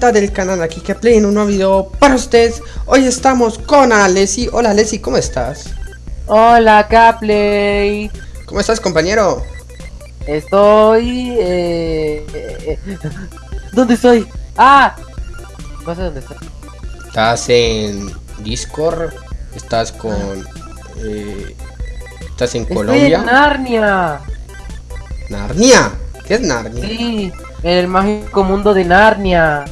del canal aquí que play en un nuevo video para ustedes Hoy estamos con Alessi, hola Alessi, ¿cómo estás? Hola Capley ¿Cómo estás compañero? Estoy... Eh, eh, ¿Dónde estoy? ¡Ah! No sé dónde estoy Estás en Discord, estás con... Eh, estás en Estoy Colombia en Narnia Narnia, ¿qué es Narnia? Sí, en el mágico mundo de Narnia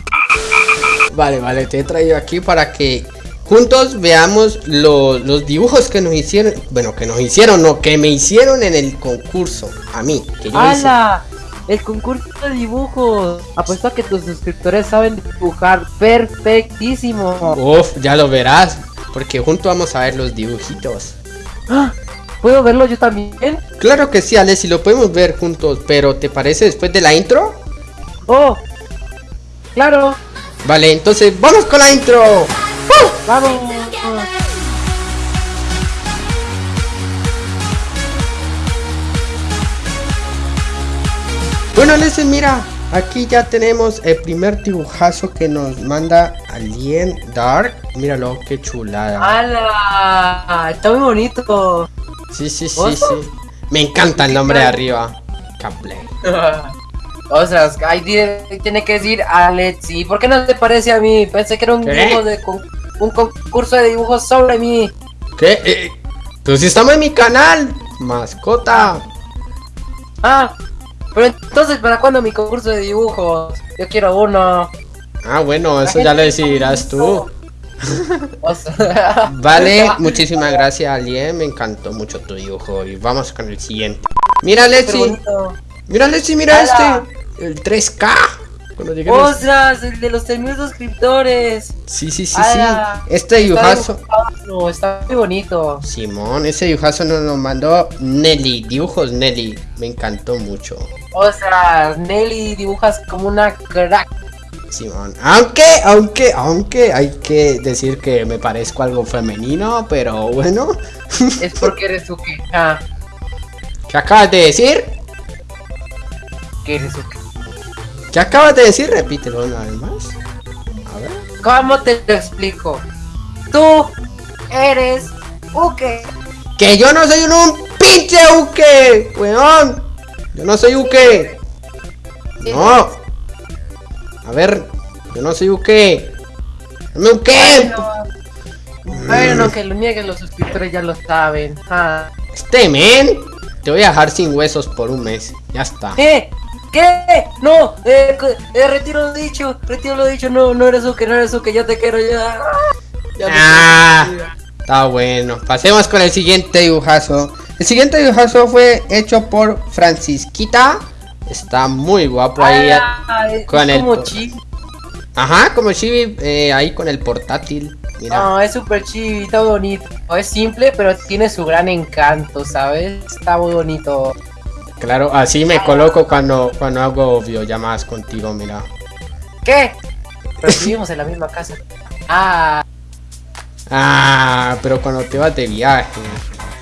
Vale, vale, te he traído aquí para que juntos veamos lo- los dibujos que nos hicieron, bueno, que nos hicieron, no, que me hicieron en el concurso, a mí, que yo hice. ¡Hala! El concurso de dibujos Apuesto a que tus suscriptores saben dibujar perfectísimo Uf, ya lo verás, porque juntos vamos a ver los dibujitos. ¡Ah! ¿Puedo verlo yo también? Claro que sí, Alex, y lo podemos ver juntos, pero ¿te parece después de la intro? ¡Oh! ¡Claro! Vale, entonces vamos con la intro. ¡Vamos! Bueno, Alex, mira, aquí ya tenemos el primer dibujazo que nos manda Alien Dark. Míralo, qué chulada. ¡Hala! Está muy bonito Sí, sí, sí, ¿Oso? sí. Me encanta el nombre de arriba. Caplay. Ostras, ahí tiene, tiene que decir Alexi. ¿Por qué no te parece a mí? Pensé que era un dibujo de con- un concurso de dibujos sobre mí. ¿Qué? Eh, pues si estamos en mi canal, mascota. Ah, pero entonces, ¿para cuándo mi concurso de dibujos? Yo quiero uno. Ah, bueno, eso ya lo decidirás tú. Vale, muchísimas gracias, Alien. Me encantó mucho tu dibujo. Y vamos con el siguiente. Mira, súper Lexi. bonito. Mira, Lexi, mira este. El 3K. Cuando lleguemos. ¡Ostras! El de los 3000 suscriptores. Sí, sí, sí, sí. Este Está dibujazo. Está muy bonito. Simón, ese dibujazo nos lo mandó Nelly. Dibujos Nelly. Me encantó mucho. Ostras, Nelly dibujas como una crack. Simón. Aunque, aunque, aunque hay que decir que me parezco algo femenino, pero bueno. Es porque eres su queja. ¿Qué acabas de decir? Que eres su ¿Qué acabas de decir? Repítelo una vez más. A ver. ¿Cómo te lo explico? Tú eres Uke. ¡Que yo no soy un, un pinche Uke! ¡Weón! Yo no soy Uke. No. A ver, yo no soy Uke. ¡Dame Uke! Bueno, bueno, que lo nieguen los suscriptores ya lo saben. Ah. Este men. Te voy a dejar sin huesos por un mes. Ya está. ¿Qué? ¿Qué? No, eh, eh, retiro lo dicho, retiro lo dicho, no, no eres Uke, no eres Uke, yo te quiero ya. Ya Ah. Está bueno. Pasemos con el siguiente dibujazo. El siguiente dibujazo fue hecho por Francisquita. Está muy guapo ahí. Ah, es con el como por- chibi. Ajá, como Chibi eh, ahí con el portátil. Mira. No, es súper chibi, está bonito. Es simple, pero tiene su gran encanto, ¿sabes? Está muy bonito. Claro, así me coloco cuando, cuando hago videollamadas contigo, mira. ¿Qué? Pero vivimos en la misma casa. Ah, Ah, pero cuando te vas de viaje.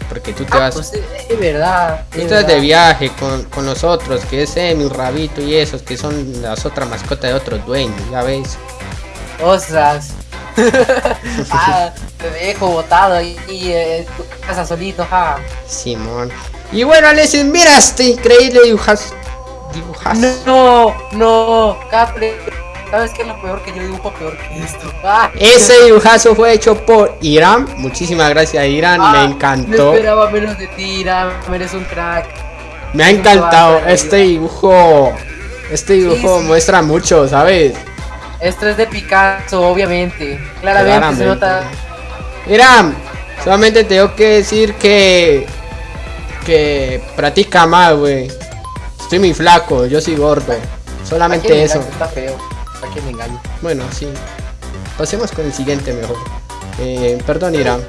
Porque tú te ah, vas. pues es, es verdad. tú es te vas de viaje con, con nosotros, que es Emi, Rabito y esos que son las otras mascotas de otros dueños, ya ves. Ostras. ah, te dejo botado ahí eh, en tu casa solito, ja. Simón. Y bueno, Alexis, mira este increíble dibujazo. Dibujazo. No, no, Capri. ¿Sabes qué es lo peor que yo dibujo peor que esto? Ah, Ese dibujazo fue hecho por Irán. Muchísimas gracias, Irán. ah, me No encantó. esperaba menos de ti, Ram, Eres un crack. Me ha encantado. Este dibujo. Este dibujo Sí, sí. muestra mucho, ¿sabes? Esto es de Picasso, obviamente. Claramente, se Claramente. nota. Irán, solamente tengo que decir que. Que practica más, güey. Estoy muy flaco, yo soy gordo. ¿A Solamente eso. engaño? Está feo. ¿A quién me engaño? Bueno, sí. Pasemos con el siguiente mejor. Eh, perdón, Irán.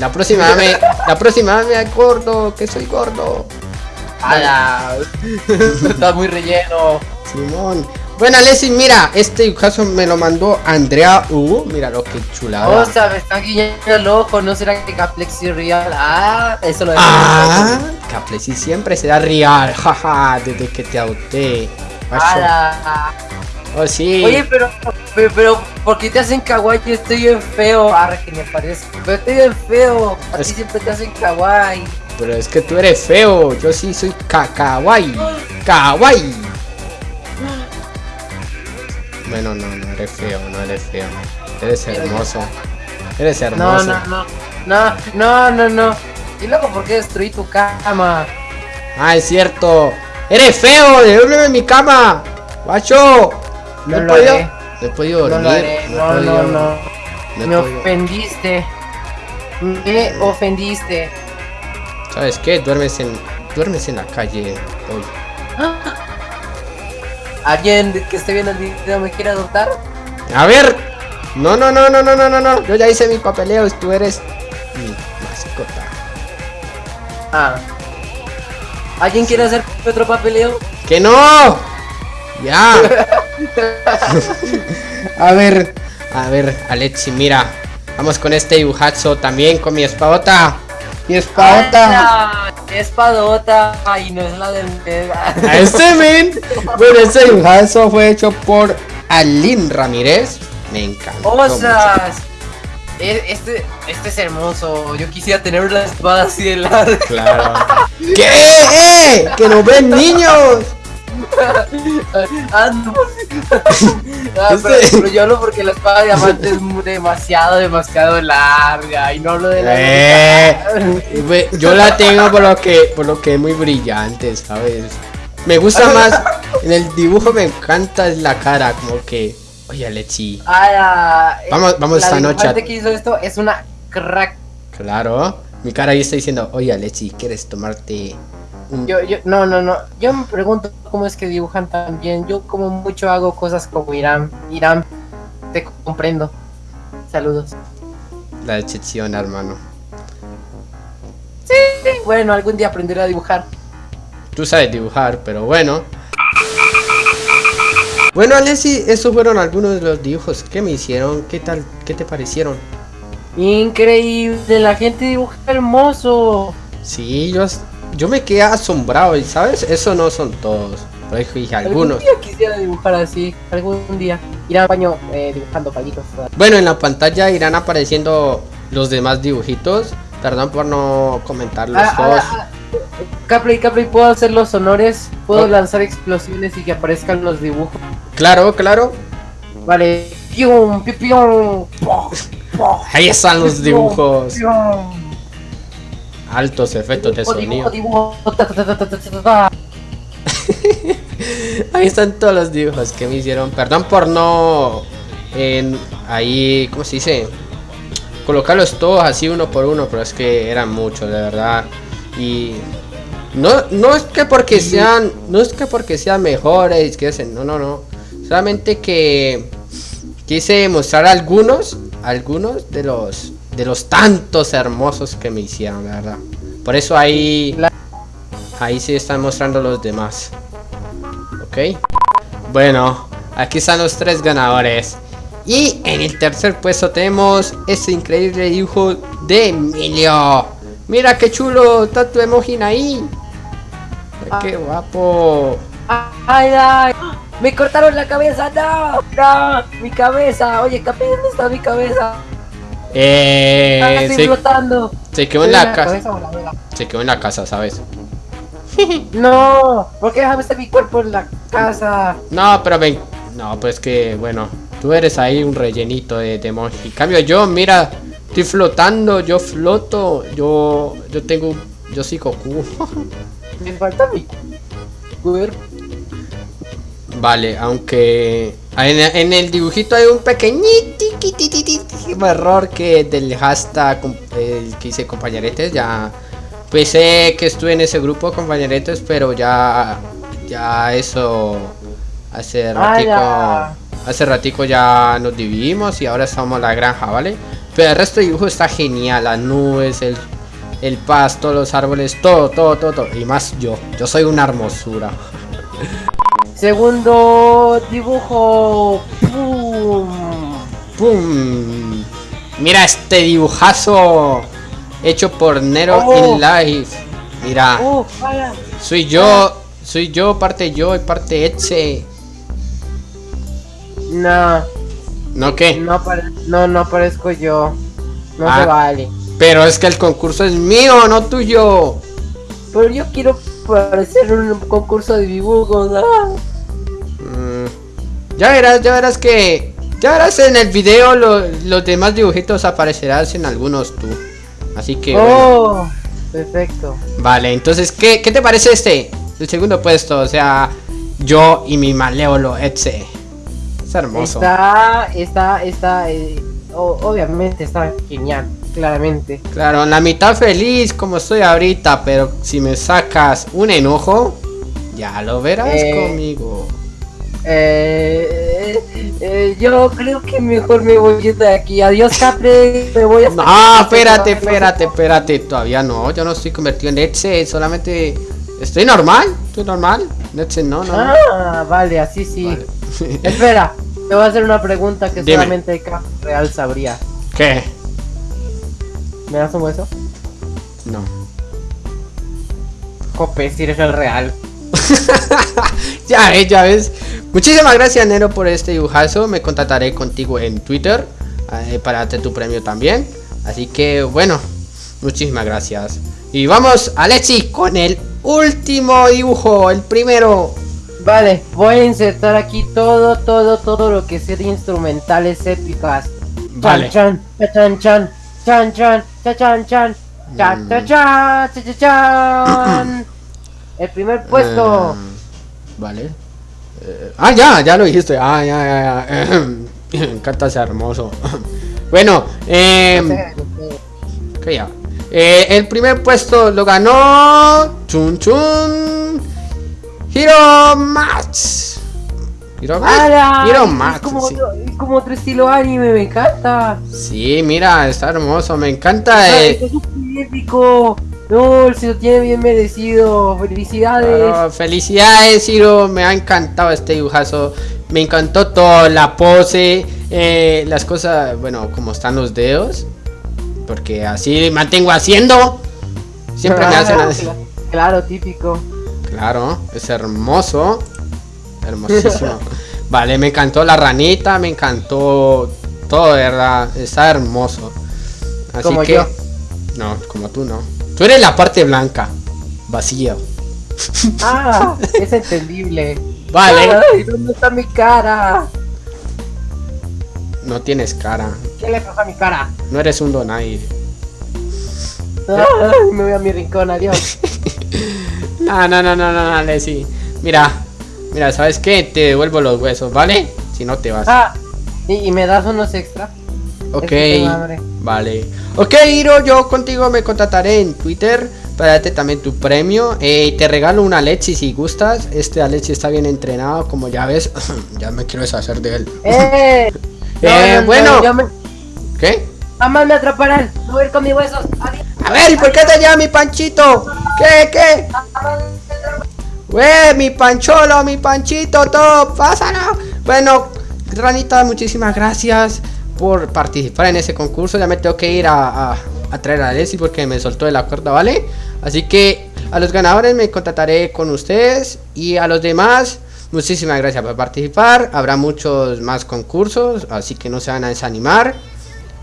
La próxima me. La próxima me gordo, que soy gordo. ¡Hala! Está muy relleno. Simón. Bueno, Alessi, mira, este caso me lo mandó Andrea U. Mira lo que chulada. O sea, me está guiñando el ojo. ¿No será que Caplexi Real? Ah, eso lo dejé. Ah, Caplexi siempre será real, jaja, desde que te adopté. Oh, sí. Oye, pero pero, pero, ¿por qué te hacen kawaii? Yo estoy bien feo. Ahora que me parece. Pero estoy bien feo. A ti Es- siempre te hacen kawaii. Pero es que tú eres feo. Yo sí soy ka kawaii. Kawaii. Bueno, no, no eres feo, no eres feo. Eres hermoso. Eres hermoso. no, no. No, no, no, no. Y luego, ¿por qué destruí tu cama? Ah, es cierto. Eres feo, devuélveme mi cama. Guacho. No, No he podido. haré. No he podido dormir. No, no, no. no Me ofendiste. Me ofendiste. ¿Sabes qué? Duermes en, duermes en la calle hoy. ¿Alguien que esté viendo el video me quiere adoptar? A ver. No, no, no, no, no, no, no, no. Yo ya hice mi papeleo. Tú eres mi mascota. Ah. ¿Alguien quiere hacer otro papeleo? ¡Que no! ¡Ya! a ver, a ver, Alexi, mira. Vamos con este dibujazo también con mi espadota. Mi espadota. Espadota. Ay, no es la del. A este men. Bueno, este dibujazo fue hecho por Aline Ramírez. Me encantó. mucho. ¡Osas! Este, este es hermoso. Yo quisiera tener una espada así de larga. Claro. ¿Qué? ¡Eh! ¡Que nos ven niños! Ah, no. Ah, pero, Este- pero yo hablo porque la espada de diamante es demasiado, demasiado larga. Y no hablo de la. Eh, yo la tengo por lo que por lo que es muy brillante, ¿sabes? Me gusta más en el dibujo me encanta es la cara, como que oye Alexi, Ah, la- Vamos- vamos la esta noche que hizo esto es una crack. claro, mi cara ahí está diciendo, oye Alexi, ¿quieres tomarte Yo, yo, no, no, no. Yo me pregunto cómo es que dibujan tan bien. Yo como mucho hago cosas como Irán. Irán, te comprendo. Saludos. la decepción, hermano? Sí, bueno, algún día aprenderé a dibujar. Tú sabes dibujar, pero bueno. Bueno, Alexi, esos fueron algunos de los dibujos que me hicieron. ¿Qué tal? ¿Qué te parecieron? Increíble, la gente dibuja hermoso. Sí, yo, yo me quedé asombrado, ¿y ¿sabes? Eso no son todos. Pero dije algunos. Algún día quisiera dibujar así. Algún día. Ir al baño eh, dibujando palitos. Bueno, en la pantalla irán apareciendo los demás dibujitos. Perdón por no comentarlos Ah, todos. ah, ah, Capley, Capley, ¿puedo hacer los honores? ¿Puedo Oh. lanzar explosiones y que aparezcan los dibujos? Claro, claro. Vale. Ahí están los dibujos. Altos efectos de sonido. Ahí están todos los dibujos que me hicieron. Perdón por no. En, ahí, ¿cómo se dice? Colocarlos todos así uno por uno, pero es que eran muchos, de verdad. Y no, no es que porque sean, no es que porque sean mejores, que hacen, no, no, no. Solamente que quise mostrar algunos, algunos de los, de los tantos hermosos que me hicieron, la verdad. Por eso ahí, ahí sí están mostrando los demás. Ok. Bueno, aquí están los tres ganadores. Y en el tercer puesto tenemos este increíble dibujo de Emilio. Mira qué chulo, está tu emoji ahí. Qué guapo. Ay, ay. Me cortaron la cabeza, no, no, mi cabeza. Oye, Capi, ¿dónde está mi cabeza? Ah, Eh, estoy se, flotando. se quedó en la casa. Se quedó en la casa, ¿sabes? No, ¿por qué estar mi cuerpo en la casa? No, pero ven. No, pues que bueno. Tú eres ahí un rellenito de, de emoji. En cambio yo, mira, estoy flotando, yo floto, yo, yo tengo, yo soy Goku. Me falta mi cuerpo. Vale, aunque en, en el dibujito hay un pequeñito error que del hashtag el que hice compañeretes ya pensé que estuve en ese grupo compañeretes pero ya ya eso hace ratico hace ratico ya nos dividimos y ahora estamos en la granja vale pero el resto del dibujo está genial las nubes el el pasto los árboles todo todo todo, todo. y más yo yo soy una hermosura Segundo dibujo. ¡Pum! ¡Pum! Mira este dibujazo hecho por Nero Oh. in Life. Mira, soy yo, soy yo, parte yo y parte Etche. No. ¿No qué? No, no, no parezco yo. No Ah. se vale. Pero es que el concurso es mío, no tuyo. Pero yo quiero parecer un concurso de dibujos. ah. Mm, Ya verás, ya verás que... Ya verás en el video lo- los demás dibujitos aparecerás en algunos tú. Así que... bueno. Oh, perfecto. Vale, entonces, ¿qué, ¿qué te parece este? El segundo puesto, o sea, yo y mi malévolo Etze. Es hermoso. Está, está, está, eh, obviamente está genial, claramente. Claro, en la mitad feliz como estoy ahorita, pero si me sacas un enojo, ya lo verás Eh, conmigo. Eh, eh, yo creo que mejor me voy de aquí. Adiós, Capri. Me voy a. No, espérate, espérate, espérate, todavía no, yo no estoy convertido en Etze, solamente estoy normal, estoy normal. Etze no, no. Ah, vale, así sí. Vale. Espera, te voy a hacer una pregunta que Dime. solamente Capri Real sabría. ¿Qué? ¿Me das un hueso? No. Jope, si eres el real. ya ves, ya ves. Muchísimas gracias, Nero, por este dibujazo. Me contactaré contigo en Twitter eh, para darte tu premio también. Así que, bueno, muchísimas gracias. Y vamos, Alexi, con el último dibujo, el primero. Vale, voy a insertar aquí todo, todo, todo lo que sea de instrumentales épicas. Vale. Chan, chan, chan, chan, chan, chan, chan, chan, chan, Mm. chan, chan, chan, chan, chan. El primer puesto. Eh, vale. Eh, ah, ya, ya lo dijiste. Ah, ya, ya, ya. Me encanta ser hermoso. bueno, eh, ya. Eh, el primer puesto lo ganó. Chun Chun. Hiro Max. Hiro. Hiro Es como, sí. es como otro estilo anime, me encanta. Sí, mira, está hermoso. Me encanta. Ah, eh, Esto es súper épico. No, se lo tiene bien merecido. Felicidades. felicidades, Hiro. Me ha encantado este dibujazo. Me encantó todo. La pose. eh, las cosas. Bueno, como están los dedos. Porque así mantengo haciendo. Siempre me hacen así. cla- Claro, típico. Claro, es hermoso. Hermosísimo. vale, me encantó la ranita, me encantó todo, de ¿verdad? Está hermoso. Así Como que. yo. No, como tú no. Tú eres la parte blanca. Vacía. Ah, es entendible. Vale. Ay, ¿dónde está mi cara? No tienes cara. ¿Qué le pasa a mi cara? No eres un donaire. Ay, me voy a mi rincón, adiós. No, no, no, no, no, no, Leslie. Mira, mira, ¿sabes qué? Te devuelvo los huesos, ¿vale? Si no te vas. Ah, ¿y, y me das unos extra? Ok, Vale. Ok, Hiro, yo contigo me contactaré en Twitter para darte también tu premio. Eh, te regalo una Alexi si gustas. Este Alexi está bien entrenado, como ya ves. ya me quiero deshacer de él. ¡Eh! Eh, bueno. me... ¿Qué? Jamás me atraparán. No voy a ir con mis huesos. Adiós. A ver, ¿y por qué te llama mi panchito? ¿Qué, qué? Güey, mi pancholo, mi panchito, todo, pásalo. Bueno, Ranita, muchísimas gracias por participar en ese concurso. Ya me tengo que ir a, a- traer a Leslie porque me soltó de la cuerda, ¿vale? Así que a los ganadores me contactaré con ustedes y a los demás, muchísimas gracias por participar. Habrá muchos más concursos, así que no se van a desanimar.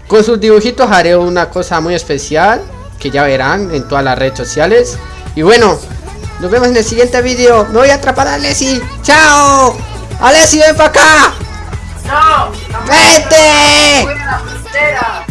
Con sus dibujitos haré una cosa muy especial que ya verán en todas las redes sociales. Y bueno, nos vemos en el siguiente vídeo. Me voy a atrapar a Alessi. ¡Chao! ¡Alessi, ven para acá! ¡No! ¡Vete! ¡Fuera la frontera!